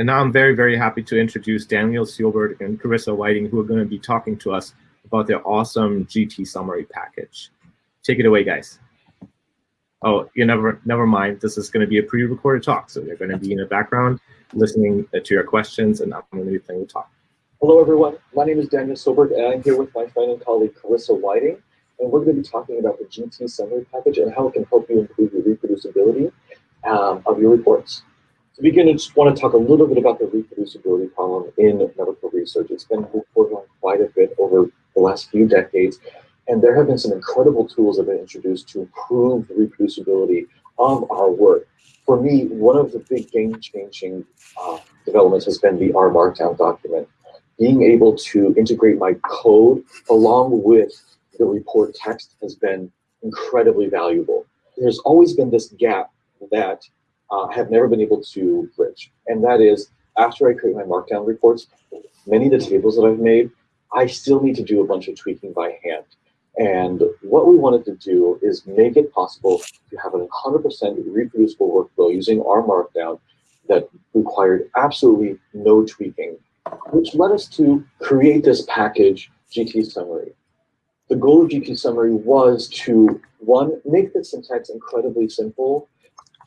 And now I'm very, very happy to introduce Daniel Sjoberg and Karissa Whiting, who are going to be talking to us about their awesome GT summary package. Take it away, guys. Oh, you never, never mind. This is going to be a pre-recorded talk, so you're going to be in the background listening to your questions, and I'm going to be playing the talk. Hello, everyone. My name is Daniel Sjoberg, and I'm here with my friend and colleague Karissa Whiting, and we're going to be talking about the GT summary package and how it can help you improve your reproducibility um, of your reports. To begin, I just want to talk a little bit about the reproducibility problem in medical research. It's been reported on quite a bit over the last few decades, and there have been some incredible tools that have been introduced to improve the reproducibility of our work. For me, one of the big game-changing uh, developments has been the R Markdown document. Being able to integrate my code along with the report text has been incredibly valuable. There's always been this gap that uh, have never been able to bridge. And that is, after I create my markdown reports, many of the tables that I've made, I still need to do a bunch of tweaking by hand. And what we wanted to do is make it possible to have a 100% reproducible workflow using R Markdown that required absolutely no tweaking, which led us to create this package, GT Summary. The goal of GT Summary was to, one, make the syntax incredibly simple,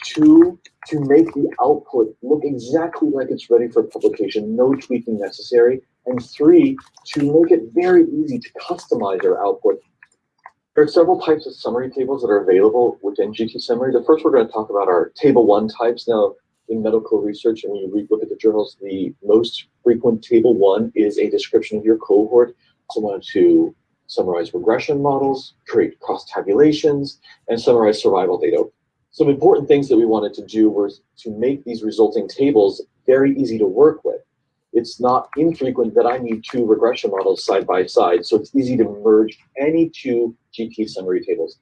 two, to make the output look exactly like it's ready for publication, no tweaking necessary, and three, to make it very easy to customize your output. There are several types of summary tables that are available within GT Summary. The first we're going to talk about are table one types. Now, in medical research, and when you look at the journals, the most frequent table one is a description of your cohort. Someone to summarize regression models, create cross tabulations, and summarize survival data. Some important things that we wanted to do was to make these resulting tables very easy to work with. It's not infrequent that I need two regression models side by side, so it's easy to merge any two GT summary tables.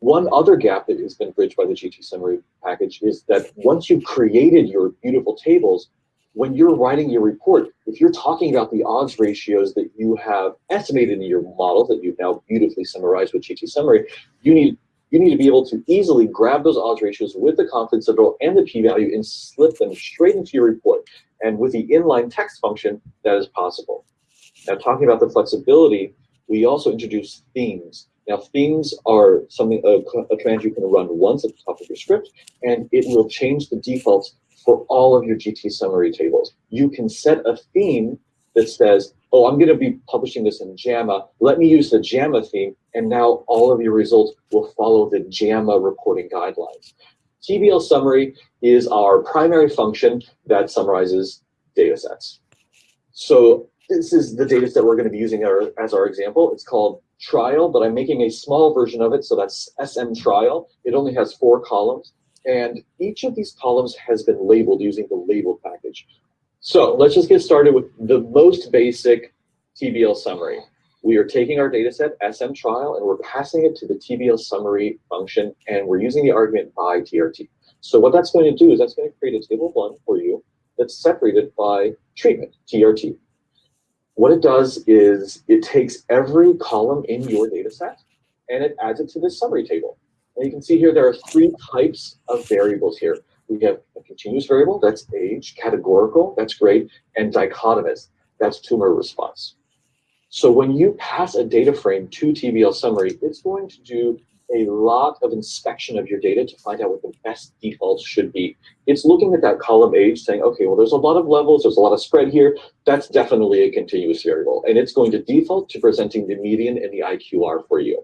One other gap that has been bridged by the GT summary package is that once you've created your beautiful tables, when you're writing your report, if you're talking about the odds ratios that you have estimated in your model that you've now beautifully summarized with GT summary, you need you need to be able to easily grab those odds ratios with the confidence interval and the p-value and slip them straight into your report. And with the inline text function, that is possible. Now, talking about the flexibility, we also introduce themes. Now, themes are something a, a command you can run once at the top of your script, and it will change the defaults for all of your GT summary tables. You can set a theme that says, oh, I'm going to be publishing this in JAMA. Let me use the JAMA theme, and now all of your results will follow the JAMA reporting guidelines. TBL summary is our primary function that summarizes data sets. So this is the data set we're going to be using our, as our example. It's called trial, but I'm making a small version of it, so that's SM trial. It only has four columns, and each of these columns has been labeled using the label package. So let's just get started with the most basic TBL summary. We are taking our data set, SM trial, and we're passing it to the TBL summary function, and we're using the argument by TRT. So what that's going to do is that's going to create a table one for you that's separated by treatment, TRT. What it does is it takes every column in your data set and it adds it to this summary table. And you can see here there are three types of variables here. We have a continuous variable, that's age, categorical, that's great, and dichotomous, that's tumor response. So when you pass a data frame to TBL summary, it's going to do a lot of inspection of your data to find out what the best defaults should be. It's looking at that column age saying, okay, well, there's a lot of levels, there's a lot of spread here. That's definitely a continuous variable. And it's going to default to presenting the median and the IQR for you.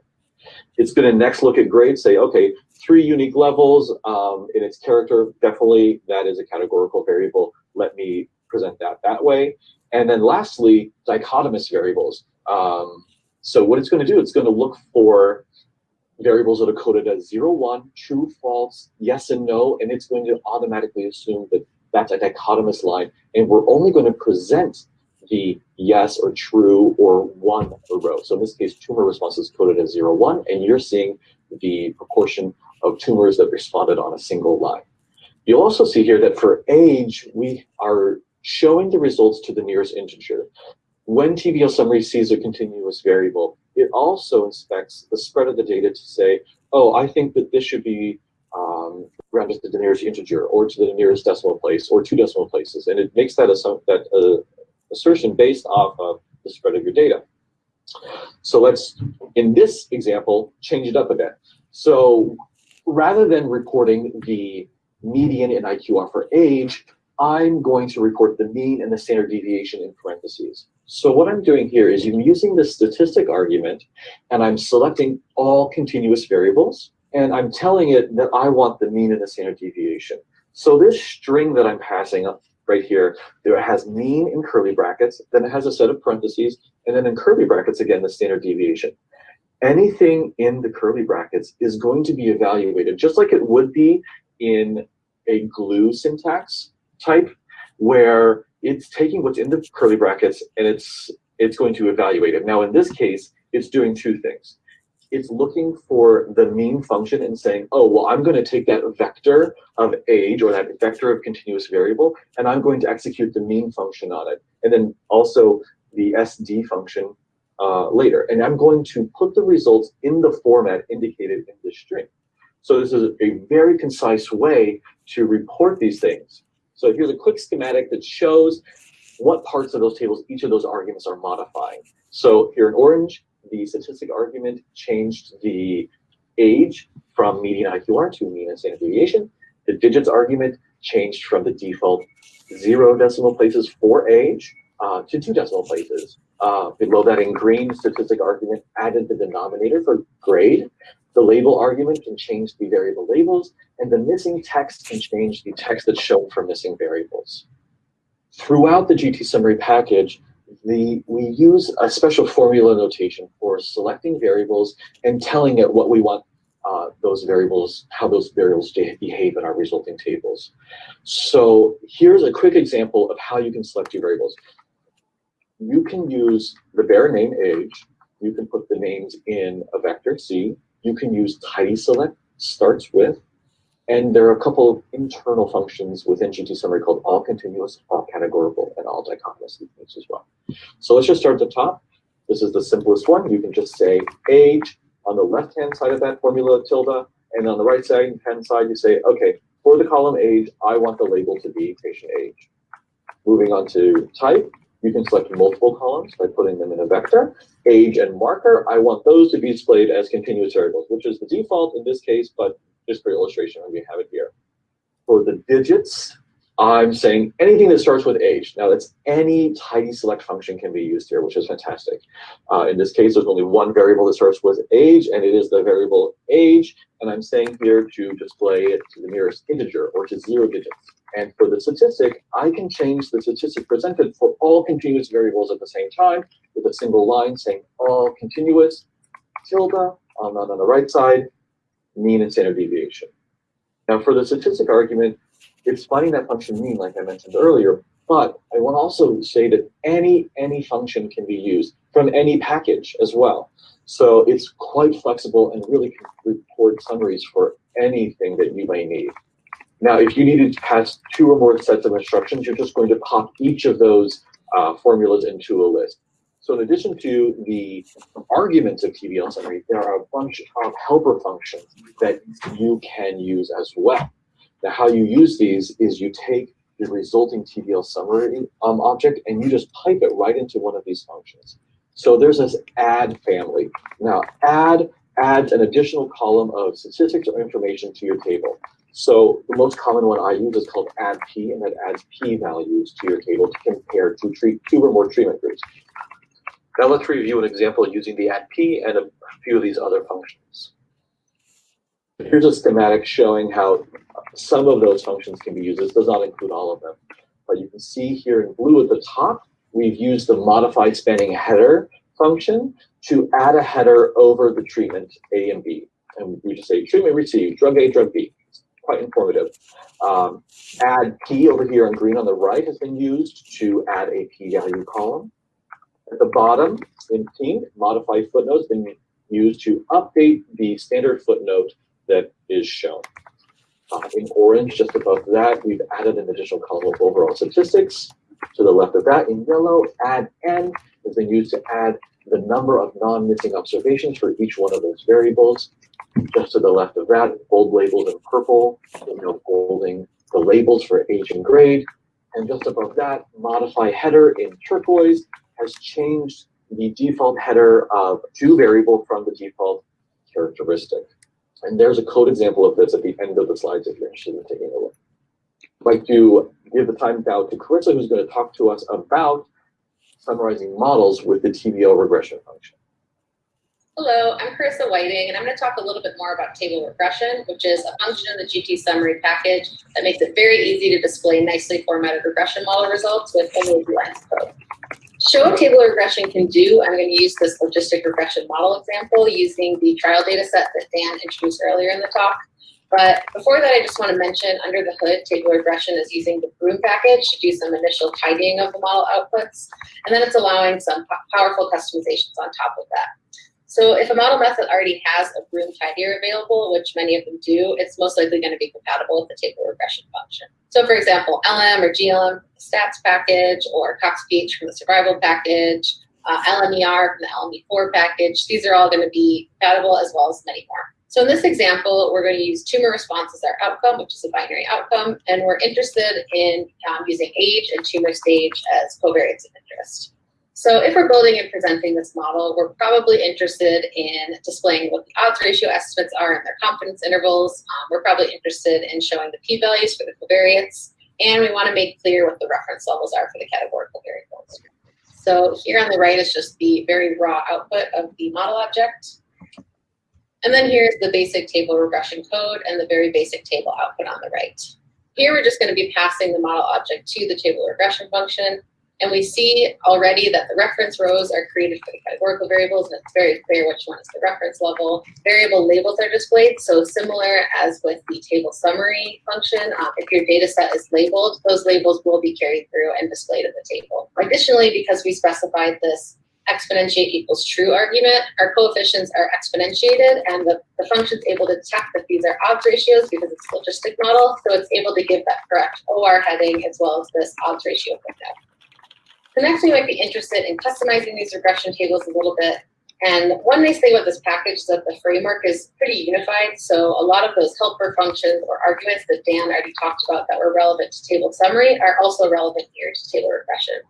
It's going to next look at grades, say, okay, three unique levels um, in its character, definitely that is a categorical variable. Let me present that that way. And then lastly, dichotomous variables. Um, so what it's going to do, it's going to look for variables that are coded as 0, 1, true, false, yes, and no, and it's going to automatically assume that that's a dichotomous line. And we're only going to present the yes or true or one row. So in this case, tumor response is coded as 0, 1, and you're seeing the proportion of tumors that responded on a single line. You'll also see here that for age, we are showing the results to the nearest integer. When TBL summary sees a continuous variable, it also inspects the spread of the data to say, oh, I think that this should be um, rounded to the nearest integer or to the nearest decimal place or two decimal places. And it makes that, that uh, assertion based off of the spread of your data. So let's, in this example, change it up a bit. So rather than reporting the median in IQR for age, I'm going to report the mean and the standard deviation in parentheses. So what I'm doing here is I'm using the statistic argument and I'm selecting all continuous variables and I'm telling it that I want the mean and the standard deviation. So this string that I'm passing up right here, there has mean in curly brackets, then it has a set of parentheses, and then in curly brackets, again, the standard deviation. Anything in the curly brackets is going to be evaluated just like it would be in a glue syntax type where it's taking what's in the curly brackets and it's it's going to evaluate it. Now in this case, it's doing two things. It's looking for the mean function and saying, oh, well, I'm going to take that vector of age or that vector of continuous variable, and I'm going to execute the mean function on it. And then also the SD function uh, later. And I'm going to put the results in the format indicated in the string. So this is a very concise way to report these things. So here's a quick schematic that shows what parts of those tables each of those arguments are modifying. So here in orange, the statistic argument changed the age from median IQR to mean and standard deviation. The digits argument changed from the default zero decimal places for age uh, to two decimal places. Uh, below that in green, statistic argument added the denominator for grade. The label argument can change the variable labels, and the missing text can change the text that's shown for missing variables. Throughout the GT summary package, the, we use a special formula notation for selecting variables and telling it what we want uh, those variables, how those variables behave in our resulting tables. So here's a quick example of how you can select your variables. You can use the bare name age. You can put the names in a vector C you can use tidy select starts with, and there are a couple of internal functions within GT summary called all continuous, all categorical, and all dichotomous sequence as well. So let's just start at the top. This is the simplest one. You can just say age on the left-hand side of that formula tilde, and on the right-hand side, you say, okay, for the column age, I want the label to be patient age. Moving on to type, you can select multiple columns by putting them in a vector. Age and marker, I want those to be displayed as continuous variables, which is the default in this case, but just for illustration, we have it here. For the digits, I'm saying anything that starts with age. Now that's any tidy select function can be used here, which is fantastic. Uh, in this case, there's only one variable that starts with age, and it is the variable age. And I'm saying here to display it to the nearest integer or to zero digits. And for the statistic, I can change the statistic presented for all continuous variables at the same time with a single line saying all continuous, tilde, on, on the right side, mean and standard deviation. Now for the statistic argument, it's finding that function mean, like I mentioned earlier, but I want to also say that any, any function can be used from any package as well. So it's quite flexible and really can report summaries for anything that you may need. Now, if you needed to pass two or more sets of instructions, you're just going to pop each of those uh, formulas into a list. So in addition to the arguments of TBL summary, there are a bunch of helper functions that you can use as well. Now, how you use these is you take the resulting TBL summary um, object and you just pipe it right into one of these functions. So there's this add family. Now, add adds an additional column of statistics or information to your table. So the most common one I use is called add p, and that adds p values to your table to compare treat two or more treatment groups. Now let's review an example using the add p and a few of these other functions. Here's a schematic showing how some of those functions can be used. This does not include all of them. But you can see here in blue at the top, we've used the modified spanning header function to add a header over the treatment A and B. And we just say treatment received, drug A, drug B It's quite informative. Um, add p over here in green on the right has been used to add a p-value column. At the bottom in pink, modify footnotes been used to update the standard footnote that is shown. Uh, in orange, just above that, we've added an additional column of overall statistics. To the left of that, in yellow, add n has been used to add the number of non-missing observations for each one of those variables. Just to the left of that, bold labels in purple, you know, bolding the labels for age and grade. And just above that, modify header in turquoise has changed the default header of to variable from the default characteristic. And there's a code example of this at the end of the slides if you're interested in taking a look. I'd like to give the time now to Karissa, who's going to talk to us about summarizing models with the TBL regression function. Hello, I'm Karissa Whiting, and I'm going to talk a little bit more about table regression, which is a function in the GT summary package that makes it very easy to display nicely formatted regression model results with only lines code. Show what table regression can do, I'm going to use this logistic regression model example using the trial data set that Dan introduced earlier in the talk. But before that, I just want to mention under the hood, table regression is using the Broom package to do some initial tidying of the model outputs, and then it's allowing some powerful customizations on top of that. So if a model method already has a Broom tidier available, which many of them do, it's most likely going to be compatible with the table regression function. So for example, LM or GLM stats package, or CoxPH from the survival package, uh, LMER from the LME4 package, these are all going to be compatible as well as many more. So in this example, we're going to use tumor response as our outcome, which is a binary outcome, and we're interested in um, using age and tumor stage as covariates of interest. So if we're building and presenting this model, we're probably interested in displaying what the odds ratio estimates are and their confidence intervals. Um, we're probably interested in showing the p-values for the covariates, and we want to make clear what the reference levels are for the categorical variables. So here on the right is just the very raw output of the model object. And then here's the basic table regression code and the very basic table output on the right. Here we're just going to be passing the model object to the table regression function. And we see already that the reference rows are created for the categorical variables, and it's very clear which one is the reference level. Variable labels are displayed, so similar as with the table summary function, uh, if your data set is labeled, those labels will be carried through and displayed in the table. Additionally, because we specified this exponentiate equals true argument, our coefficients are exponentiated and the, the function's able to detect that these are odds ratios because it's a logistic model, so it's able to give that correct OR heading as well as this odds ratio window. So next we might be interested in customizing these regression tables a little bit. And one nice thing about this package is that the framework is pretty unified. So a lot of those helper functions or arguments that Dan already talked about that were relevant to table summary are also relevant here to table regression.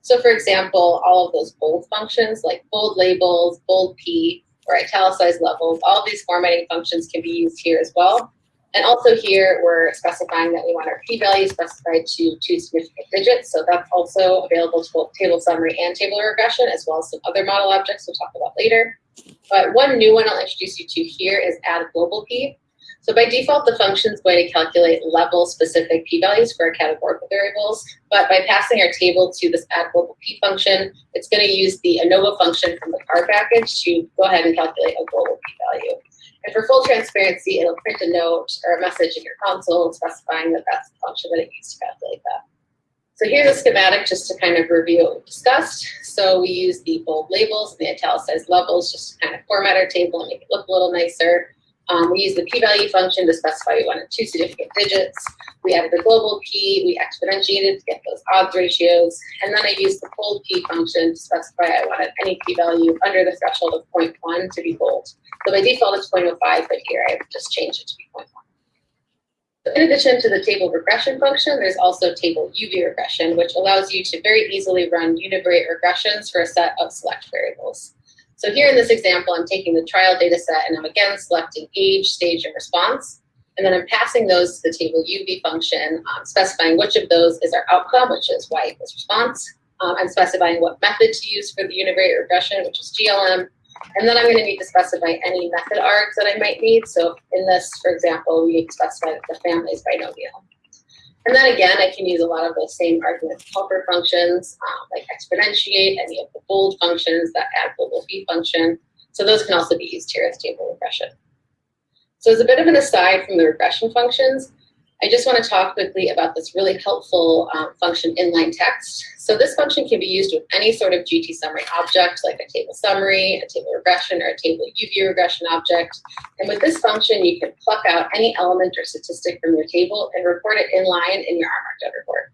So for example, all of those bold functions like bold labels, bold P, or italicized levels, all these formatting functions can be used here as well. And also here, we're specifying that we want our p-value specified to two significant digits. So that's also available to both table summary and table regression, as well as some other model objects we'll talk about later. But one new one I'll introduce you to here is add global p. So by default, the function is going to calculate level-specific p-values for our categorical variables, but by passing our table to this add global p function, it's going to use the ANOVA function from the CAR package to go ahead and calculate a global p-value. And for full transparency, it'll print a note or a message in your console specifying the function that it used to calculate that. So here's a schematic just to kind of review what we discussed. So we use the bold labels and the italicized levels just to kind of format our table and make it look a little nicer. Um, we use the p-value function to specify we wanted two significant digits. We added the global p, we exponentiated to get those odds ratios, and then I used the bold p function to specify I wanted any p-value under the threshold of 0.1 to be bold. So by default it's 0.05, but here I've just changed it to be 0.1. So in addition to the table regression function, there's also table UV regression, which allows you to very easily run univariate regressions for a set of select variables. So here in this example, I'm taking the trial data set and I'm again selecting age, stage, and response. And then I'm passing those to the table UV function, um, specifying which of those is our outcome, which is y equals response. Um, I'm specifying what method to use for the univariate regression, which is GLM. And then I'm going to need to specify any method args that I might need. So in this, for example, we specify that the family is binomial. And then again, I can use a lot of those same argument helper functions, um, like exponentiate, any of the bold functions, that add global p function. So those can also be used here as table regression. So as a bit of an aside from the regression functions, I just want to talk quickly about this really helpful um, function inline text. So this function can be used with any sort of GT summary object, like a table summary, a table regression, or a table UV regression object. And with this function, you can pluck out any element or statistic from your table and report it inline in your R markdown report.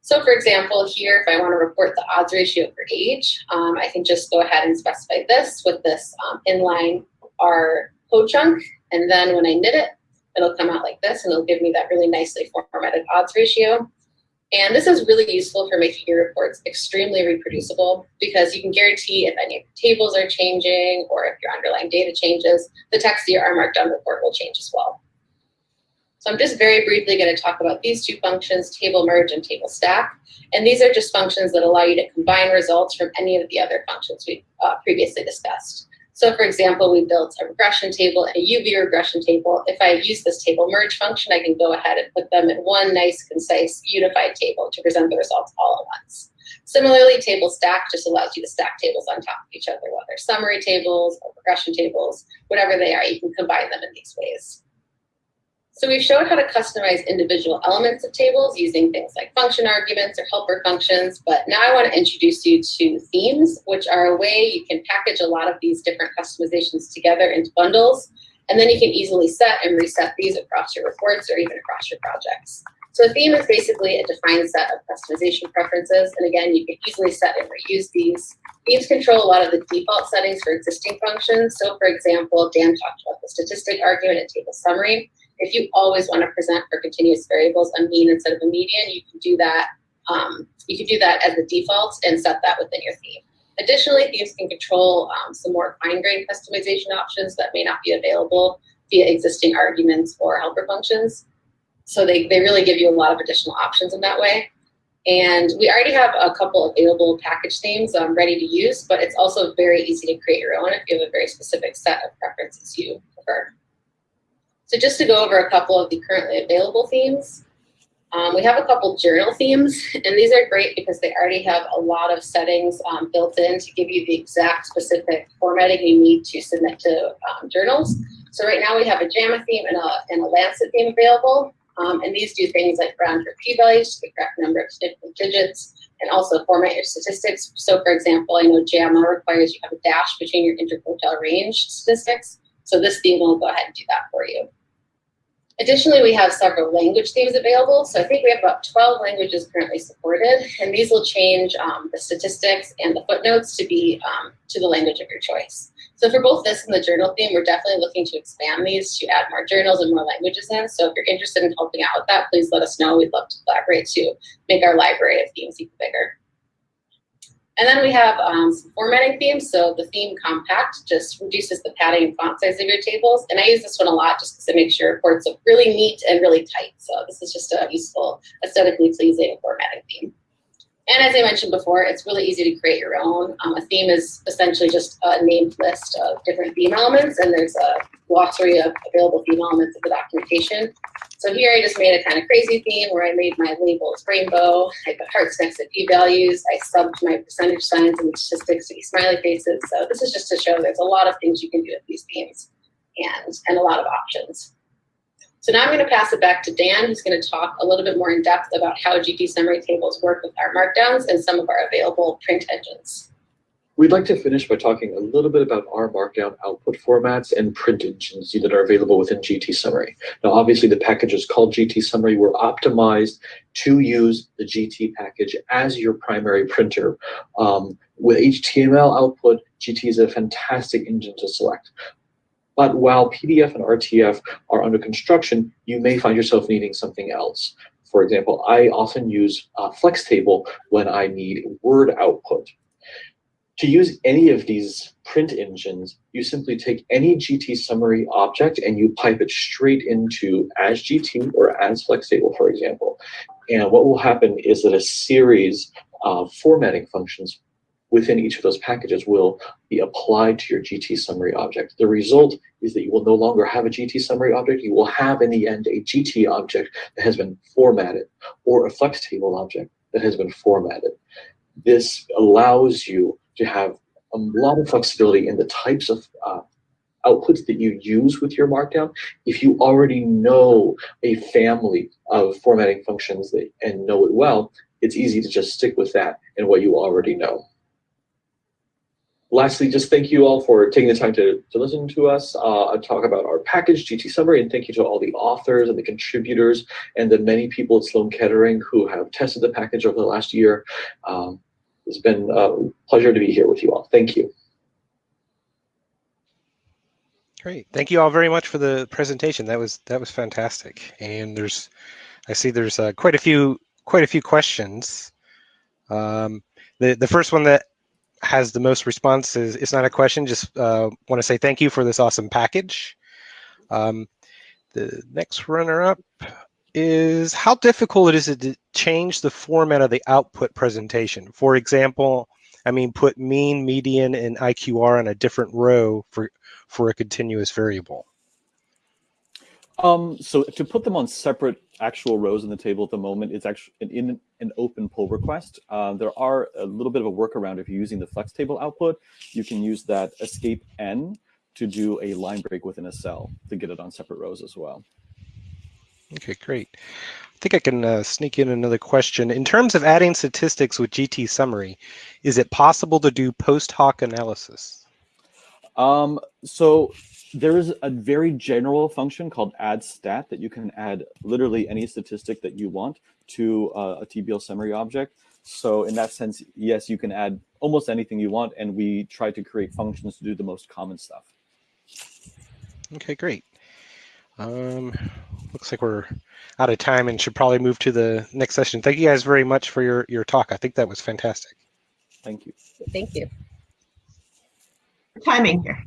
So for example, here, if I want to report the odds ratio for age, um, I can just go ahead and specify this with this um, inline R code chunk. And then when I knit it, it'll come out like this and it'll give me that really nicely formatted odds ratio. And this is really useful for making your reports extremely reproducible because you can guarantee if any tables are changing or if your underlying data changes, the text of your R Markdown report will change as well. So I'm just very briefly going to talk about these two functions, table merge and table stack. And these are just functions that allow you to combine results from any of the other functions we've uh, previously discussed. So for example, we built a regression table and a UV regression table. If I use this table merge function, I can go ahead and put them in one nice, concise, unified table to present the results all at once. Similarly, table stack just allows you to stack tables on top of each other, whether summary tables or regression tables, whatever they are, you can combine them in these ways. So we've showed how to customize individual elements of tables using things like function arguments or helper functions, but now I want to introduce you to themes, which are a way you can package a lot of these different customizations together into bundles, and then you can easily set and reset these across your reports or even across your projects. So a theme is basically a defined set of customization preferences, and again, you can easily set and reuse these. Themes control a lot of the default settings for existing functions. So for example, Dan talked about the statistic argument and table summary. If you always want to present for continuous variables a mean instead of a median, you can do that. Um, you can do that as the default and set that within your theme. Additionally, themes can control um, some more fine-grained customization options that may not be available via existing arguments or helper functions. So they, they really give you a lot of additional options in that way. And we already have a couple available package themes um, ready to use, but it's also very easy to create your own if you have a very specific set of preferences you prefer. So just to go over a couple of the currently available themes, um, we have a couple journal themes, and these are great because they already have a lot of settings um, built in to give you the exact specific formatting you need to submit to um, journals. So right now we have a JAMA theme and a, and a Lancet theme available, um, and these do things like round your p-values to the correct number of significant digits, and also format your statistics. So for example, I know JAMA requires you have a dash between your interquartile range statistics, so this theme will go ahead and do that for you. Additionally, we have several language themes available. So I think we have about 12 languages currently supported, and these will change um, the statistics and the footnotes to be um, to the language of your choice. So for both this and the journal theme, we're definitely looking to expand these to add more journals and more languages in. So if you're interested in helping out with that, please let us know. We'd love to collaborate to make our library of themes even bigger. And then we have um, some formatting themes. So the theme compact just reduces the padding and font size of your tables. And I use this one a lot just because it makes your reports look really neat and really tight. So this is just a useful, aesthetically pleasing formatting theme. And as I mentioned before, it's really easy to create your own. Um, a theme is essentially just a named list of different theme elements, and there's a glossary of available theme elements in the documentation. So here I just made a kind of crazy theme where I made my labels rainbow, I put hearts next to p-values, I subbed my percentage signs and statistics to be smiley faces. So this is just to show there's a lot of things you can do with these themes and, and a lot of options. So now I'm going to pass it back to Dan, who's going to talk a little bit more in depth about how GT summary tables work with R Markdowns and some of our available print engines. We'd like to finish by talking a little bit about R Markdown output formats and print engines that are available within GT Summary. Now, obviously, the package is called GT Summary. We're optimized to use the GT package as your primary printer. Um, with HTML output, GT is a fantastic engine to select. But while PDF and RTF are under construction, you may find yourself needing something else. For example, I often use uh, FlexTable when I need Word output. To use any of these print engines, you simply take any GT summary object and you pipe it straight into as GT or as FlexTable, for example. And what will happen is that a series of formatting functions within each of those packages will be applied to your GT summary object. The result is that you will no longer have a GT summary object. You will have in the end a GT object that has been formatted or a flex table object that has been formatted. This allows you to have a lot of flexibility in the types of uh, outputs that you use with your Markdown. If you already know a family of formatting functions that, and know it well, it's easy to just stick with that and what you already know. Lastly, just thank you all for taking the time to, to listen to us uh, talk about our package, GT Summary, and thank you to all the authors and the contributors and the many people at Sloan Kettering who have tested the package over the last year. Um, it's been a pleasure to be here with you all. Thank you. Great. Thank you all very much for the presentation. That was that was fantastic. And there's, I see there's uh, quite a few quite a few questions. Um, the the first one that has the most responses. It's not a question. Just uh, want to say thank you for this awesome package. Um, the next runner-up is how difficult it is to change the format of the output presentation. For example, I mean, put mean, median, and IQR on a different row for for a continuous variable. Um, so to put them on separate actual rows in the table at the moment, it's actually in an open pull request. Uh, there are a little bit of a workaround if you're using the flex table output. You can use that escape n to do a line break within a cell to get it on separate rows as well. Okay, great. I think I can uh, sneak in another question. In terms of adding statistics with GT summary, is it possible to do post hoc analysis? Um, so there is a very general function called add stat that you can add literally any statistic that you want to uh, a TBL summary object. So in that sense, yes, you can add almost anything you want, and we try to create functions to do the most common stuff. Okay, great. Um, looks like we're out of time and should probably move to the next session. Thank you guys very much for your, your talk. I think that was fantastic. Thank you. Thank you. timing here.